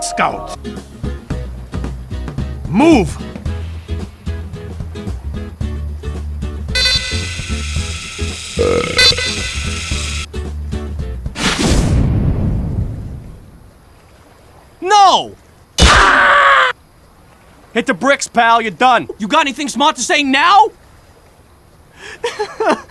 Scout! Move! No! Hit the bricks, pal. You're done. You got anything smart to say now?